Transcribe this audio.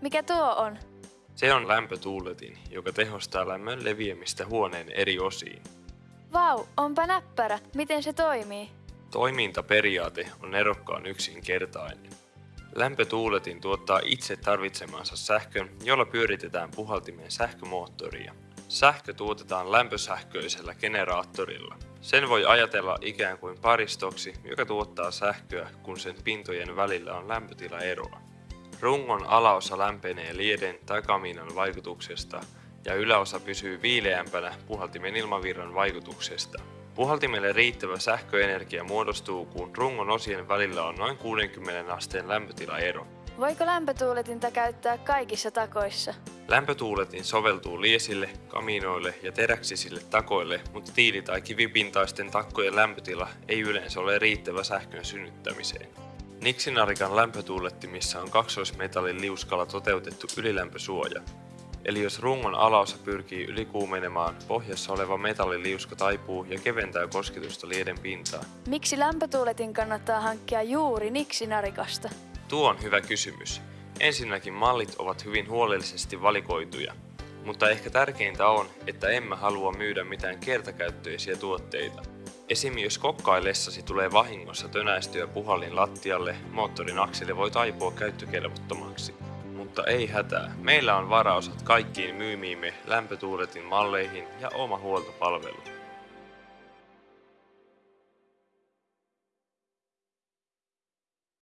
Mikä tuo on? Se on lämpötuuletin, joka tehostaa lämmön leviämistä huoneen eri osiin. Vau, onpa näppärä. Miten se toimii? Toimintaperiaate on erokkaan yksinkertainen. Lämpötuuletin tuottaa itse tarvitsemansa sähkön, jolla pyöritetään puhaltimen sähkömoottoria. Sähkö tuotetaan lämpösähköisellä generaattorilla. Sen voi ajatella ikään kuin paristoksi, joka tuottaa sähköä, kun sen pintojen välillä on lämpötilaeroa. Rungon alaosa lämpenee lieden tai kaminan vaikutuksesta ja yläosa pysyy viileämpänä puhaltimen ilmavirran vaikutuksesta. Puhaltimelle riittävä sähköenergia muodostuu, kun rungon osien välillä on noin 60 asteen lämpötilaero. Voiko lämpötuuletinta käyttää kaikissa takoissa? Lämpötuuletin soveltuu liesille, kaminoille ja teräksisille takoille, mutta tiili- tai kivipintaisten takkojen lämpötila ei yleensä ole riittävä sähkön synnyttämiseen. Nixinarikan lämpötuulettimissa on kaksoismetallin liuskalla toteutettu ylilämpösuoja. Eli jos rungon alaosa pyrkii ylikuumenemaan, pohjassa oleva metalliliuska taipuu ja keventää kosketusta lieden pintaan. Miksi lämpötuuletin kannattaa hankkia juuri Nixinarikasta? Tuo on hyvä kysymys. Ensinnäkin mallit ovat hyvin huolellisesti valikoituja, mutta ehkä tärkeintä on, että emme halua myydä mitään kertakäyttöisiä tuotteita. Esim. jos kokkaillessasi tulee vahingossa tönäistyä puhallin lattialle, moottorin akseli voi taipua käyttökelvottomaksi. Mutta ei hätää, meillä on varaosat kaikkiin myymiimme lämpötuuletin malleihin ja oma huoltopalvelu.